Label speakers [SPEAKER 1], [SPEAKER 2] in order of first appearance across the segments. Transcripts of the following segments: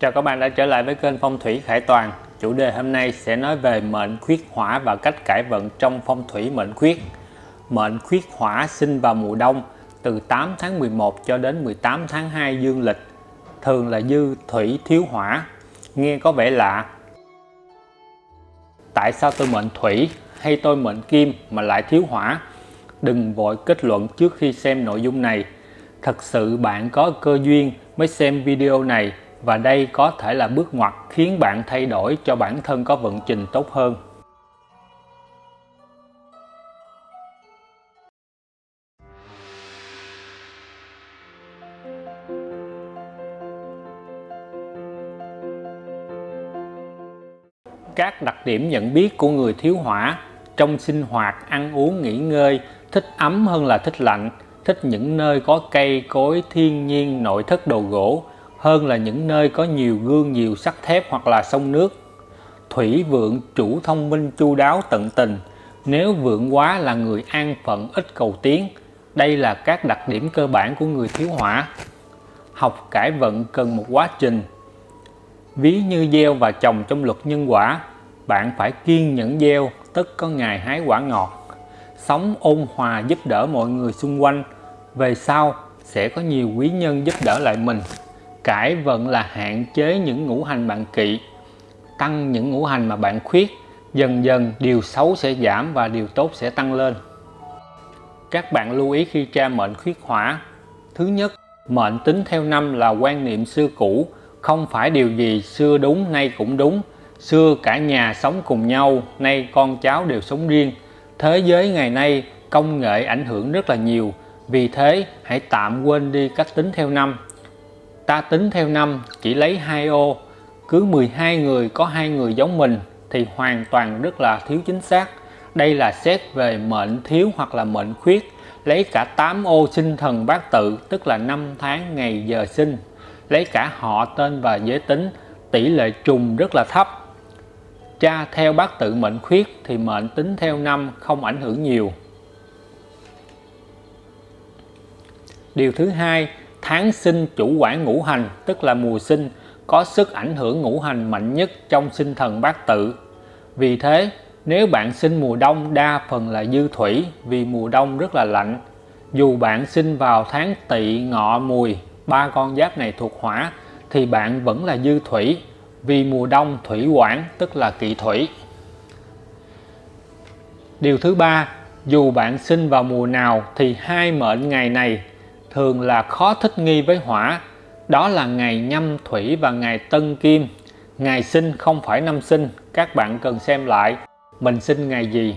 [SPEAKER 1] Chào các bạn đã trở lại với kênh Phong thủy Khải Toàn. Chủ đề hôm nay sẽ nói về mệnh khuyết hỏa và cách cải vận trong phong thủy mệnh khuyết. Mệnh khuyết hỏa sinh vào mùa đông, từ 8 tháng 11 cho đến 18 tháng 2 dương lịch. Thường là dư thủy thiếu hỏa. Nghe có vẻ lạ. Tại sao tôi mệnh thủy hay tôi mệnh kim mà lại thiếu hỏa? Đừng vội kết luận trước khi xem nội dung này. Thật sự bạn có cơ duyên mới xem video này và đây có thể là bước ngoặt khiến bạn thay đổi cho bản thân có vận trình tốt hơn. Các đặc điểm nhận biết của người thiếu hỏa trong sinh hoạt, ăn uống, nghỉ ngơi, thích ấm hơn là thích lạnh, thích những nơi có cây cối thiên nhiên nội thất đồ gỗ, hơn là những nơi có nhiều gương nhiều sắt thép hoặc là sông nước. Thủy vượng chủ thông minh chu đáo tận tình, nếu vượng quá là người an phận ít cầu tiến. Đây là các đặc điểm cơ bản của người thiếu hỏa. Học cải vận cần một quá trình. Ví như gieo và trồng trong luật nhân quả, bạn phải kiên nhẫn gieo, tất có ngày hái quả ngọt. Sống ôn hòa giúp đỡ mọi người xung quanh, về sau sẽ có nhiều quý nhân giúp đỡ lại mình cải vận là hạn chế những ngũ hành bạn kỵ, tăng những ngũ hành mà bạn khuyết. Dần dần, điều xấu sẽ giảm và điều tốt sẽ tăng lên. Các bạn lưu ý khi tra mệnh khuyết hỏa. Thứ nhất, mệnh tính theo năm là quan niệm xưa cũ. Không phải điều gì xưa đúng nay cũng đúng. Xưa cả nhà sống cùng nhau, nay con cháu đều sống riêng. Thế giới ngày nay, công nghệ ảnh hưởng rất là nhiều. Vì thế, hãy tạm quên đi cách tính theo năm ta tính theo năm, chỉ lấy hai ô. Cứ 12 người có hai người giống mình thì hoàn toàn rất là thiếu chính xác. Đây là xét về mệnh thiếu hoặc là mệnh khuyết. Lấy cả 8 ô sinh thần bát tự, tức là năm tháng ngày giờ sinh. Lấy cả họ tên và giới tính, tỷ lệ trùng rất là thấp. Cha theo bát tự mệnh khuyết thì mệnh tính theo năm, không ảnh hưởng nhiều. Điều thứ hai tháng sinh chủ quản ngũ hành, tức là mùa sinh, có sức ảnh hưởng ngũ hành mạnh nhất trong sinh thần bát tự. Vì thế, nếu bạn sinh mùa đông, đa phần là dư thủy, vì mùa đông rất là lạnh. Dù bạn sinh vào tháng tỵ, ngọ, mùi, ba con giáp này thuộc hỏa, thì bạn vẫn là dư thủy, vì mùa đông thủy quản, tức là kỵ thủy. Điều thứ ba, dù bạn sinh vào mùa nào, thì hai mệnh ngày này thường là khó thích nghi với hỏa. Đó là ngày nhâm thủy và ngày tân kim. Ngày sinh không phải năm sinh, các bạn cần xem lại. Mình sinh ngày gì?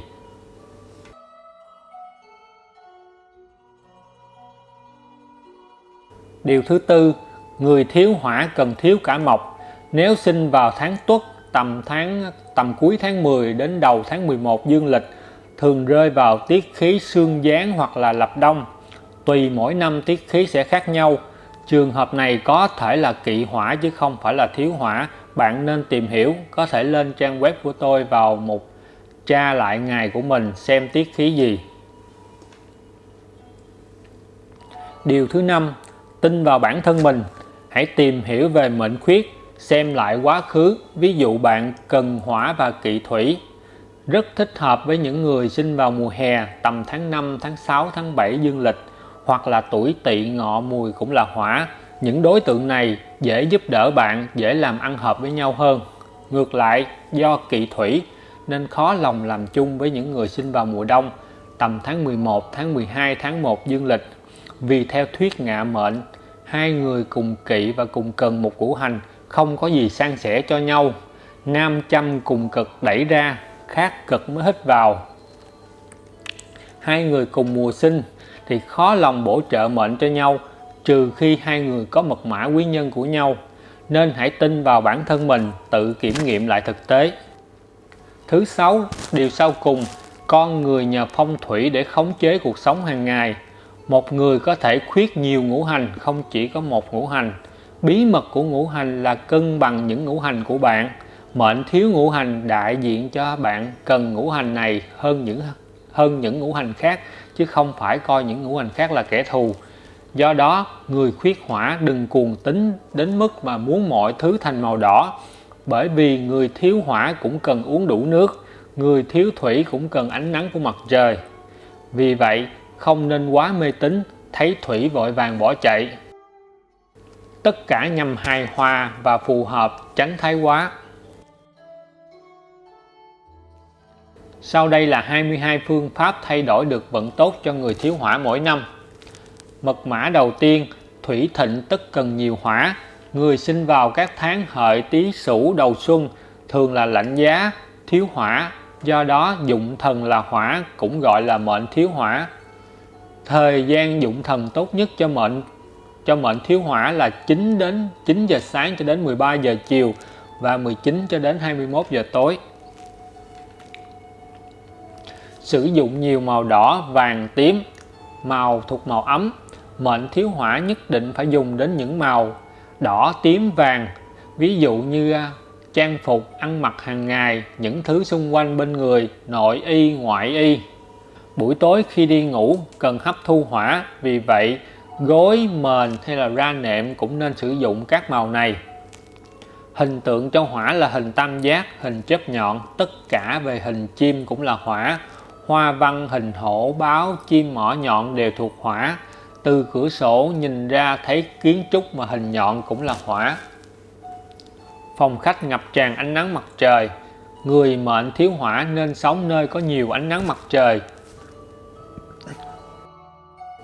[SPEAKER 1] Điều thứ tư, người thiếu hỏa cần thiếu cả mộc. Nếu sinh vào tháng tuất, tầm tháng, tầm cuối tháng 10 đến đầu tháng 11 dương lịch, thường rơi vào tiết khí xương gián hoặc là lập đông tùy mỗi năm tiết khí sẽ khác nhau. Trường hợp này có thể là kỵ hỏa chứ không phải là thiếu hỏa. Bạn nên tìm hiểu, có thể lên trang web của tôi vào một tra lại ngày của mình xem tiết khí gì. Điều thứ năm, tin vào bản thân mình. Hãy tìm hiểu về mệnh khuyết, xem lại quá khứ. Ví dụ bạn cần hỏa và kỵ thủy. Rất thích hợp với những người sinh vào mùa hè, tầm tháng 5 tháng 6 tháng 7 dương lịch hoặc là tuổi tỵ ngọ mùi cũng là hỏa. Những đối tượng này dễ giúp đỡ bạn, dễ làm ăn hợp với nhau hơn. Ngược lại, do kỵ thủy, nên khó lòng làm chung với những người sinh vào mùa đông, tầm tháng 11 tháng 12 tháng 1 dương lịch. Vì theo thuyết ngạ mệnh, hai người cùng kỵ và cùng cần một củ hành, không có gì san sẻ cho nhau. Nam châm cùng cực đẩy ra, khác cực mới hít vào. Hai người cùng mùa sinh thì khó lòng bổ trợ mệnh cho nhau, trừ khi hai người có mật mã quý nhân của nhau. Nên hãy tin vào bản thân mình, tự kiểm nghiệm lại thực tế. Thứ sáu, điều sau cùng, con người nhờ phong thủy để khống chế cuộc sống hàng ngày. Một người có thể khuyết nhiều ngũ hành, không chỉ có một ngũ hành. Bí mật của ngũ hành là cân bằng những ngũ hành của bạn. Mệnh thiếu ngũ hành đại diện cho bạn cần ngũ hành này hơn những hơn những ngũ hành khác chứ không phải coi những ngũ hành khác là kẻ thù Do đó, người khuyết hỏa đừng cuồng tính đến mức mà muốn mọi thứ thành màu đỏ, bởi vì người thiếu hỏa cũng cần uống đủ nước, người thiếu thủy cũng cần ánh nắng của mặt trời. Vì vậy, không nên quá mê tín, thấy thủy vội vàng bỏ chạy. Tất cả nhằm hài hòa và phù hợp, tránh thái quá. Sau đây là 22 phương pháp thay đổi được vận tốt cho người thiếu hỏa mỗi năm. Mật mã đầu tiên, thủy thịnh tất cần nhiều hỏa. Người sinh vào các tháng hợi tý sửu đầu xuân thường là lạnh giá, thiếu hỏa, do đó dụng thần là hỏa cũng gọi là mệnh thiếu hỏa. Thời gian dụng thần tốt nhất cho mệnh cho mệnh thiếu hỏa là 9 đến 9 giờ sáng cho đến 13 giờ chiều và 19 cho đến 21 giờ tối. Sử dụng nhiều màu đỏ, vàng, tím, màu thuộc màu ấm. Mệnh thiếu hỏa nhất định phải dùng đến những màu đỏ, tím, vàng. Ví dụ như à, trang phục, ăn mặc hàng ngày, những thứ xung quanh bên người, nội y, ngoại y. Buổi tối khi đi ngủ cần hấp thu hỏa, vì vậy gối, mền hay là ra nệm cũng nên sử dụng các màu này. Hình tượng cho hỏa là hình tam giác, hình chớp nhọn, tất cả về hình chim cũng là hỏa. Hoa văn hình hổ, báo, chim mỏ nhọn đều thuộc hỏa. Từ cửa sổ nhìn ra thấy kiến trúc mà hình nhọn cũng là hỏa. Phòng khách ngập tràn ánh nắng mặt trời. Người mệnh thiếu hỏa nên sống nơi có nhiều ánh nắng mặt trời,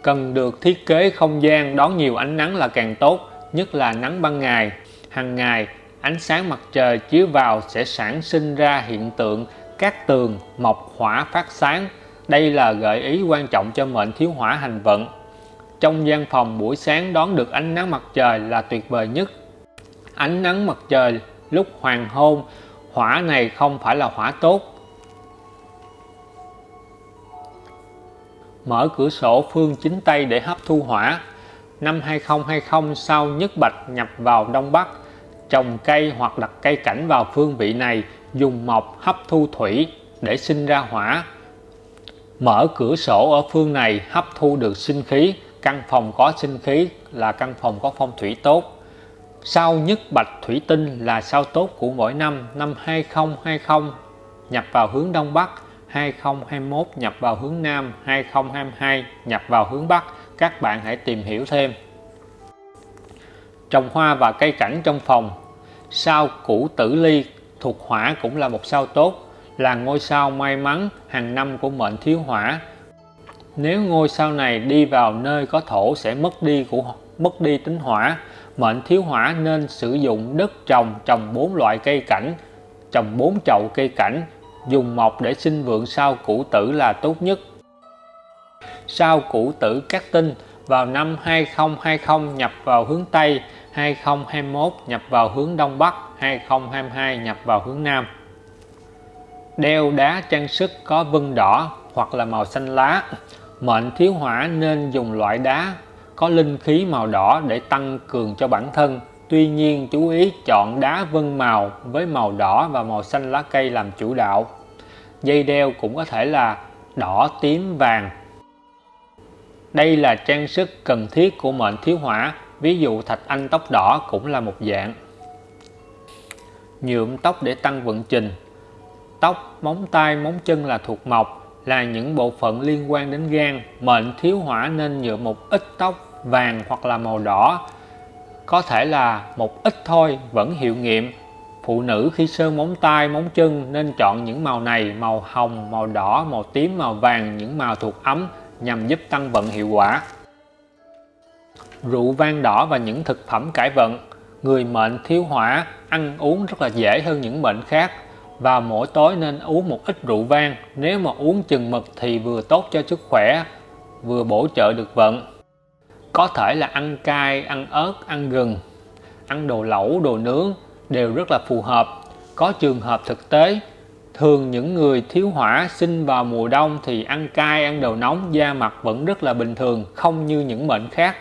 [SPEAKER 1] cần được thiết kế không gian đón nhiều ánh nắng là càng tốt, nhất là nắng ban ngày. Hàng ngày, ánh sáng mặt trời chiếu vào sẽ sản sinh ra hiện tượng các tường mọc hỏa phát sáng. Đây là gợi ý quan trọng cho mệnh thiếu hỏa hành vận. Trong gian phòng buổi sáng đón được ánh nắng mặt trời là tuyệt vời nhất. Ánh nắng mặt trời lúc hoàng hôn, hỏa này không phải là hỏa tốt, mở cửa sổ phương chính Tây để hấp thu hỏa. Năm 2020 sau nhất bạch nhập vào Đông Bắc, trồng cây hoặc đặt cây cảnh vào phương vị này, dùng mộc hấp thu thủy để sinh ra hỏa. Mở cửa sổ ở phương này hấp thu được sinh khí, căn phòng có sinh khí là căn phòng có phong thủy tốt. sao nhất bạch thủy tinh là sao tốt của mỗi năm, năm 2020 nhập vào hướng Đông Bắc, 2021 nhập vào hướng Nam 2022 nhập vào hướng Bắc các bạn hãy tìm hiểu thêm trồng hoa và cây cảnh trong phòng sao củ tử ly thuộc hỏa cũng là một sao tốt, là ngôi sao may mắn, hàng năm của mệnh thiếu hỏa nếu ngôi sao này đi vào nơi có thổ sẽ mất đi của, mất đi tính hỏa mệnh thiếu hỏa nên sử dụng đất trồng trồng bốn loại cây cảnh, trồng bốn chậu cây cảnh, dùng mộc để sinh vượng sao cũ tử là tốt nhất. Sao cũ tử các tinh vào năm 2020 nhập vào hướng Tây, 2021 nhập vào hướng Đông Bắc, 2022 nhập vào hướng Nam. Đeo đá trang sức có vân đỏ hoặc là màu xanh lá. Mệnh thiếu hỏa nên dùng loại đá có linh khí màu đỏ để tăng cường cho bản thân. Tuy nhiên chú ý chọn đá vân màu với màu đỏ và màu xanh lá cây làm chủ đạo dây đeo cũng có thể là đỏ tím vàng đây là trang sức cần thiết của mệnh thiếu hỏa ví dụ thạch anh tóc đỏ cũng là một dạng. Nhuộm tóc để tăng vận trình. Tóc móng tay móng chân là thuộc mộc là những bộ phận liên quan đến gan. Mệnh thiếu hỏa nên nhuộm một ít tóc vàng hoặc là màu đỏ. Có thể là một ít thôi vẫn hiệu nghiệm. Phụ nữ khi sơn móng tay, móng chân nên chọn những màu này, màu hồng, màu đỏ, màu tím, màu vàng, những màu thuộc ấm nhằm giúp tăng vận hiệu quả. Rượu vang đỏ và những thực phẩm cải vận Người mệnh thiếu hỏa ăn uống rất là dễ hơn những bệnh khác và mỗi tối nên uống một ít rượu vang nếu mà uống chừng mực thì vừa tốt cho sức khỏe vừa bổ trợ được vận có thể là ăn cay, ăn ớt, ăn gừng ăn đồ lẩu, đồ nướng đều rất là phù hợp. Có trường hợp thực tế, thường những người thiếu hỏa sinh vào mùa đông thì ăn cay, ăn đồ nóng, da mặt vẫn rất là bình thường, không như những bệnh khác.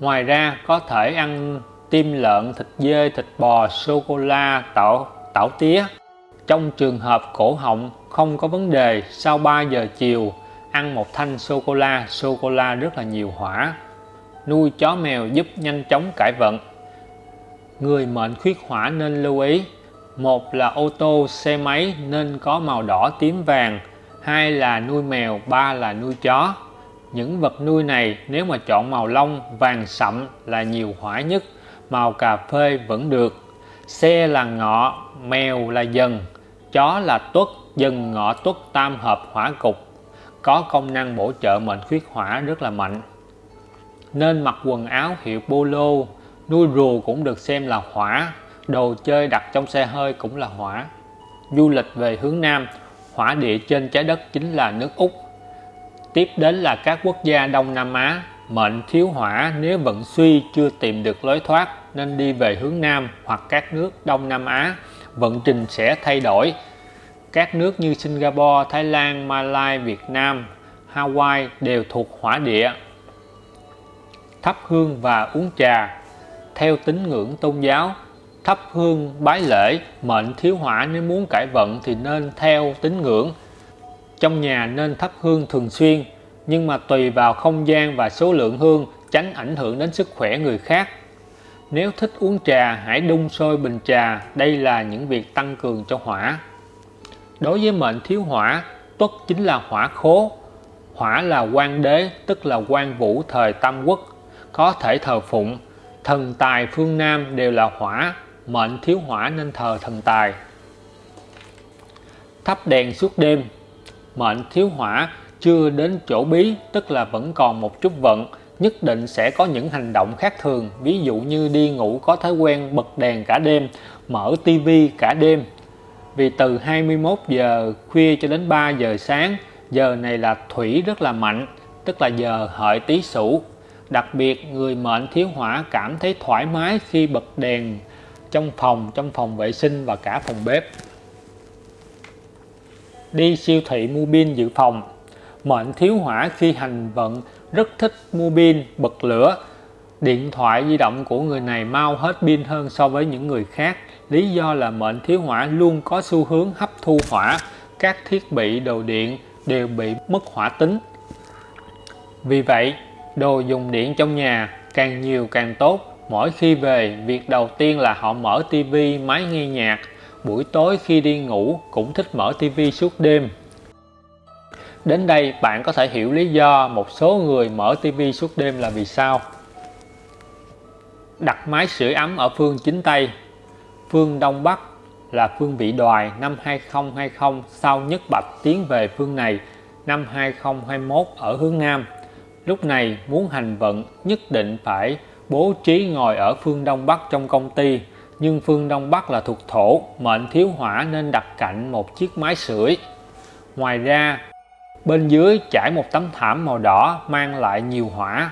[SPEAKER 1] Ngoài ra có thể ăn tim lợn, thịt dê, thịt bò, sô-cô-la, tảo, tảo tía. Trong trường hợp cổ họng không có vấn đề, sau 3 giờ chiều ăn một thanh sô-cô-la, sô-cô-la rất là nhiều hỏa. nuôi chó mèo giúp nhanh chóng cải vận người mệnh khuyết hỏa nên lưu ý một là ô tô, xe máy nên có màu đỏ tím vàng, hai là nuôi mèo, ba là nuôi chó. Những vật nuôi này nếu mà chọn màu lông, vàng sậm là nhiều hỏa nhất, màu cà phê vẫn được. Xe là ngọ, mèo là dần, chó là tuất, dần ngọ tuất tam hợp hỏa cục. Có công năng bổ trợ mệnh khuyết hỏa rất là mạnh. Nên mặc quần áo hiệu polo, nuôi rùa cũng được xem là hỏa đồ chơi đặt trong xe hơi cũng là hỏa. Du lịch về hướng Nam hỏa địa trên trái đất chính là nước Úc. Tiếp đến là các quốc gia Đông Nam Á mệnh thiếu hỏa nếu vận suy chưa tìm được lối thoát nên đi về hướng Nam hoặc các nước Đông Nam Á vận trình sẽ thay đổi. Các nước như Singapore, Thái Lan, malaysia Việt Nam, Hawaii đều thuộc hỏa địa. Thắp hương và uống trà theo tín ngưỡng tôn giáo thắp hương bái lễ, mệnh thiếu hỏa nếu muốn cải vận thì nên theo tín ngưỡng. Trong nhà nên thắp hương thường xuyên, nhưng mà tùy vào không gian và số lượng hương, tránh ảnh hưởng đến sức khỏe người khác. Nếu thích uống trà, hãy đun sôi bình trà, đây là những việc tăng cường cho hỏa. Đối với mệnh thiếu hỏa tuất chính là hỏa khố. Hỏa là quan đế, tức là quan vũ thời tam quốc, có thể thờ phụng. Thần tài phương Nam đều là hỏa mệnh thiếu hỏa nên thờ thần tài. Thắp đèn suốt đêm, mệnh thiếu hỏa chưa đến chỗ bí, tức là vẫn còn một chút vận, nhất định sẽ có những hành động khác thường. Ví dụ như đi ngủ có thói quen bật đèn cả đêm, mở tivi cả đêm. Vì từ 21 giờ khuya cho đến 3 giờ sáng, giờ này là thủy rất là mạnh, tức là giờ hợi tý sửu. Đặc biệt, người mệnh thiếu hỏa cảm thấy thoải mái khi bật đèn trong phòng trong phòng vệ sinh và cả phòng bếp. Đi siêu thị mua pin dự phòng. Mệnh thiếu hỏa khi hành vận, rất thích mua pin, bật lửa. Điện thoại di động của người này mau hết pin hơn so với những người khác. Lý do là mệnh thiếu hỏa luôn có xu hướng hấp thu hỏa. Các thiết bị đồ điện đều bị mất hỏa tính. Vì vậy, đồ dùng điện trong nhà càng nhiều càng tốt mỗi khi về, việc đầu tiên là họ mở tivi máy nghe nhạc. Buổi tối khi đi ngủ, cũng thích mở tivi suốt đêm. Đến đây, bạn có thể hiểu lý do một số người mở tivi suốt đêm là vì sao. Đặt máy sưởi ấm ở phương chính tây. Phương đông bắc là phương vị đoài, năm 2020 sau nhất bạch tiến về phương này, năm 2021 ở hướng nam. Lúc này, muốn hành vận, nhất định phải bố trí ngồi ở phương đông bắc trong công ty, nhưng phương đông bắc là thuộc thổ, mệnh thiếu hỏa nên đặt cạnh một chiếc máy sưởi. Ngoài ra, bên dưới trải một tấm thảm màu đỏ mang lại nhiều hỏa.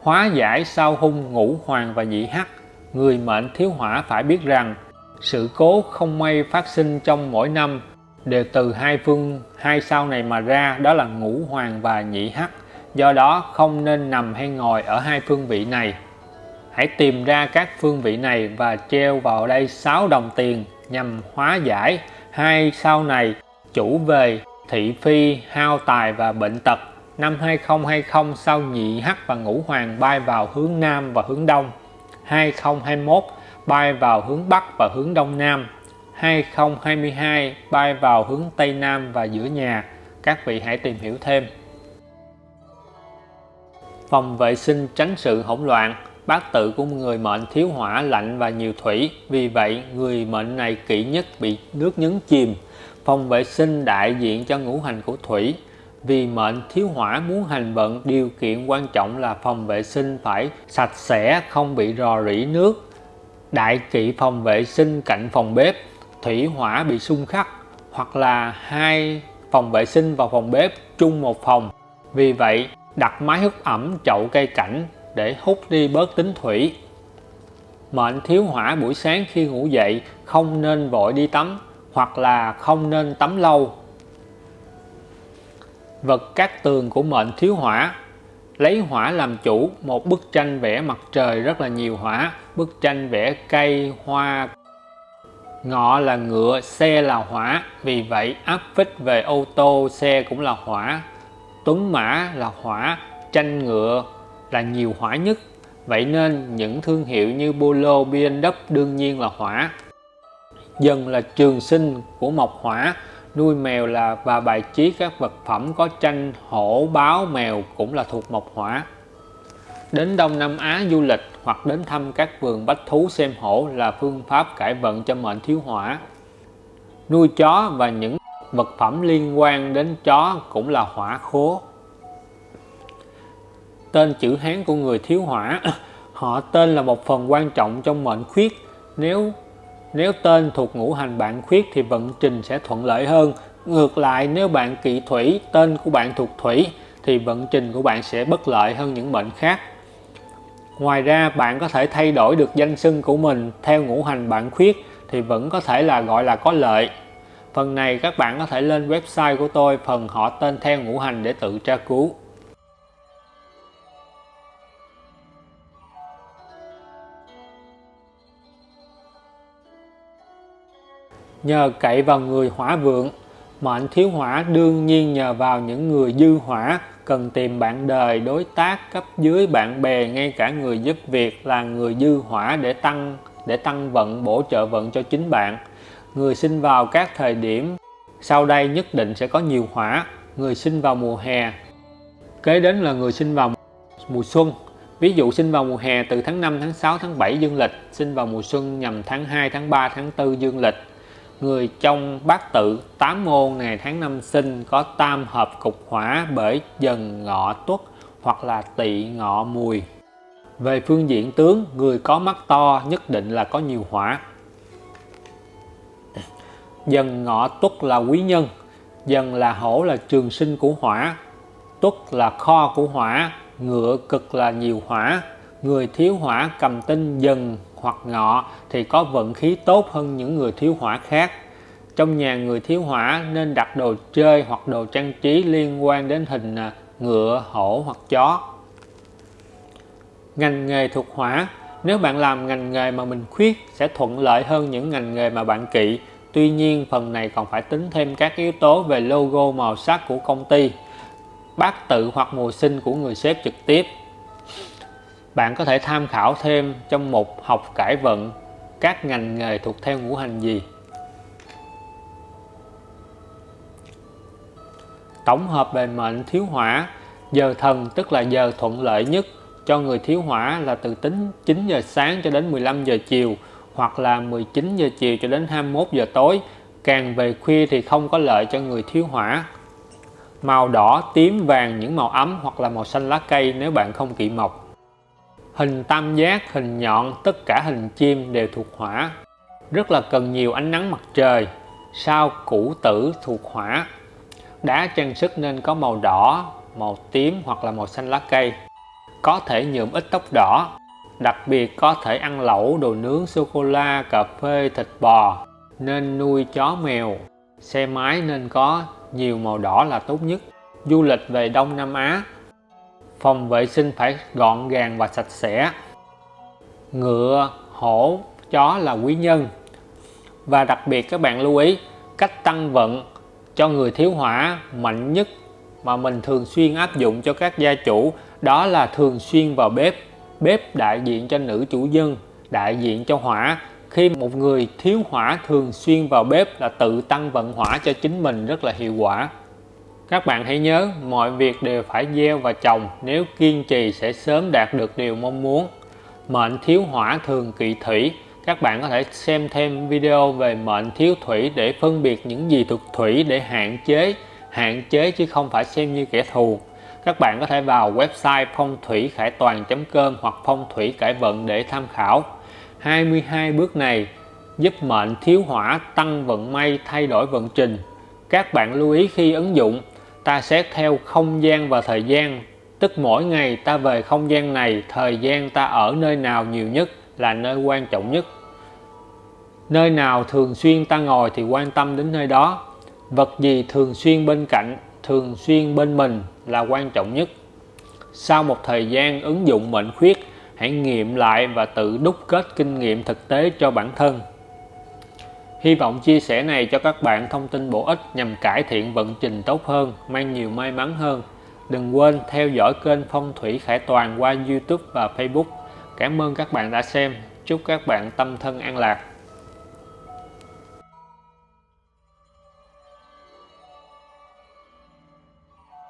[SPEAKER 1] Hóa giải sau hung ngũ hoàng và nhị hắc, người mệnh thiếu hỏa phải biết rằng sự cố không may phát sinh trong mỗi năm đều từ hai phương, hai sao này mà ra, đó là ngũ hoàng và nhị hắc do đó, không nên nằm hay ngồi ở hai phương vị này. Hãy tìm ra các phương vị này và treo vào đây 6 đồng tiền nhằm hóa giải hai sau này chủ về thị phi, hao tài và bệnh tật. Năm 2020 sau nhị hắc và ngũ hoàng bay vào hướng nam và hướng đông. 2021 bay vào hướng bắc và hướng đông nam. 2022 bay vào hướng tây nam và giữa nhà. Các vị hãy tìm hiểu thêm phòng vệ sinh tránh sự hỗn loạn. Bát tự của người mệnh thiếu hỏa, lạnh và nhiều thủy. Vì vậy, người mệnh này kỵ nhất bị nước nhấn chìm. Phòng vệ sinh đại diện cho ngũ hành của thủy. Vì mệnh thiếu hỏa muốn hành vận, điều kiện quan trọng là phòng vệ sinh phải sạch sẽ, không bị rò rỉ nước. Đại kỵ phòng vệ sinh cạnh phòng bếp, thủy hỏa bị xung khắc, hoặc là hai phòng vệ sinh và phòng bếp chung một phòng. Vì vậy đặt máy hút ẩm chậu cây cảnh để hút đi bớt tính thủy. Mệnh thiếu hỏa buổi sáng khi ngủ dậy, không nên vội đi tắm hoặc là không nên tắm lâu. Vật cát tường của mệnh thiếu hỏa. Lấy hỏa làm chủ, một bức tranh vẽ mặt trời rất là nhiều hỏa, bức tranh vẽ cây, hoa. Ngọ là ngựa, xe là hỏa, vì vậy áp phích về ô tô, xe cũng là hỏa tuấn mã là hỏa tranh ngựa là nhiều hỏa nhất. Vậy nên những thương hiệu như Polo, BMW đương nhiên là hỏa. Dần là trường sinh của mộc hỏa. Nuôi mèo là và bài trí các vật phẩm có tranh hổ báo mèo cũng là thuộc mộc hỏa. Đến Đông Nam Á du lịch hoặc đến thăm các vườn bách thú xem hổ là phương pháp cải vận cho mệnh thiếu hỏa. Nuôi chó và những vật phẩm liên quan đến chó cũng là hỏa khố. Tên chữ Hán của người thiếu hỏa, họ tên là một phần quan trọng trong mệnh khuyết. Nếu nếu tên thuộc ngũ hành bạn khuyết thì vận trình sẽ thuận lợi hơn. Ngược lại, nếu bạn kỵ thủy, tên của bạn thuộc thủy, thì vận trình của bạn sẽ bất lợi hơn những mệnh khác. Ngoài ra, bạn có thể thay đổi được danh xưng của mình theo ngũ hành bạn khuyết thì vẫn có thể là gọi là có lợi phần này các bạn có thể lên website của tôi, phần họ tên theo ngũ hành để tự tra cứu. Nhờ cậy vào người hỏa vượng, mệnh thiếu hỏa đương nhiên nhờ vào những người dư hỏa cần tìm bạn đời đối tác cấp dưới bạn bè, ngay cả người giúp việc là người dư hỏa để tăng để tăng vận, bổ trợ vận cho chính bạn người sinh vào các thời điểm sau đây nhất định sẽ có nhiều hỏa. Người sinh vào mùa hè, kế đến là người sinh vào mùa xuân. Ví dụ sinh vào mùa hè từ tháng 5 tháng 6 tháng 7 dương lịch, sinh vào mùa xuân nhằm tháng 2 tháng 3 tháng 4 dương lịch. Người trong bát tự, tám môn ngày tháng năm sinh có tam hợp cục hỏa bởi dần ngọ tuất hoặc là tỵ ngọ mùi. Về phương diện tướng, người có mắt to nhất định là có nhiều hỏa dần ngọ tuất là quý nhân dần là hổ là trường sinh của hỏa tuất là kho của hỏa ngựa cực là nhiều hỏa người thiếu hỏa cầm tinh dần hoặc ngọ thì có vận khí tốt hơn những người thiếu hỏa khác trong nhà người thiếu hỏa nên đặt đồ chơi hoặc đồ trang trí liên quan đến hình à, ngựa, hổ hoặc chó. Ngành nghề thuộc hỏa Nếu bạn làm ngành nghề mà mình khuyết sẽ thuận lợi hơn những ngành nghề mà bạn kỵ. Tuy nhiên phần này còn phải tính thêm các yếu tố về logo màu sắc của công ty, bát tự hoặc mùa sinh của người sếp trực tiếp. Bạn có thể tham khảo thêm trong mục học cải vận các ngành nghề thuộc theo ngũ hành gì. tổng hợp bề mệnh thiếu hỏa giờ thần tức là giờ thuận lợi nhất cho người thiếu hỏa là từ tính 9 giờ sáng cho đến 15 giờ chiều hoặc là 19 giờ chiều cho đến 21 giờ tối. Càng về khuya thì không có lợi cho người thiếu hỏa. Màu đỏ tím vàng những màu ấm hoặc là màu xanh lá cây nếu bạn không kỵ mộc. Hình tam giác hình nhọn tất cả hình chim đều thuộc hỏa. Rất là cần nhiều ánh nắng mặt trời. Sao củ tử thuộc hỏa? Đá trang sức nên có màu đỏ, màu tím hoặc là màu xanh lá cây. Có thể nhuộm ít tóc đỏ. Đặc biệt có thể ăn lẩu, đồ nướng, sô-cô-la, cà phê, thịt bò. Nên nuôi chó mèo. Xe máy nên có nhiều màu đỏ là tốt nhất. Du lịch về Đông Nam Á. Phòng vệ sinh phải gọn gàng và sạch sẽ. Ngựa, hổ, chó là quý nhân. Và đặc biệt các bạn lưu ý cách tăng vận cho người thiếu hỏa mạnh nhất mà mình thường xuyên áp dụng cho các gia chủ đó là thường xuyên vào bếp bếp đại diện cho nữ chủ nhân đại diện cho hỏa. Khi một người thiếu hỏa thường xuyên vào bếp là tự tăng vận hỏa cho chính mình rất là hiệu quả. Các bạn hãy nhớ, mọi việc đều phải gieo và trồng, nếu kiên trì sẽ sớm đạt được điều mong muốn. Mệnh thiếu hỏa thường kỵ thủy. Các bạn có thể xem thêm video về mệnh thiếu thủy để phân biệt những gì thuộc thủy để hạn chế hạn chế chứ không phải xem như kẻ thù các bạn có thể vào website phong thủy khải toàn.com hoặc phong thủy cải vận để tham khảo. 22 bước này giúp mệnh thiếu hỏa, tăng vận may, thay đổi vận trình. Các bạn lưu ý khi ứng dụng, ta xét theo không gian và thời gian. Tức mỗi ngày ta về không gian này, thời gian ta ở nơi nào nhiều nhất là nơi quan trọng nhất. Nơi nào thường xuyên ta ngồi thì quan tâm đến nơi đó. Vật gì thường xuyên bên cạnh thường xuyên bên mình là quan trọng nhất sau một thời gian ứng dụng mệnh khuyết hãy nghiệm lại và tự đúc kết kinh nghiệm thực tế cho bản thân Hy vọng chia sẻ này cho các bạn thông tin bổ ích nhằm cải thiện vận trình tốt hơn, mang nhiều may mắn hơn. Đừng quên theo dõi kênh Phong thủy Khải Toàn qua YouTube và Facebook. Cảm ơn các bạn đã xem. Chúc các bạn tâm thân an lạc.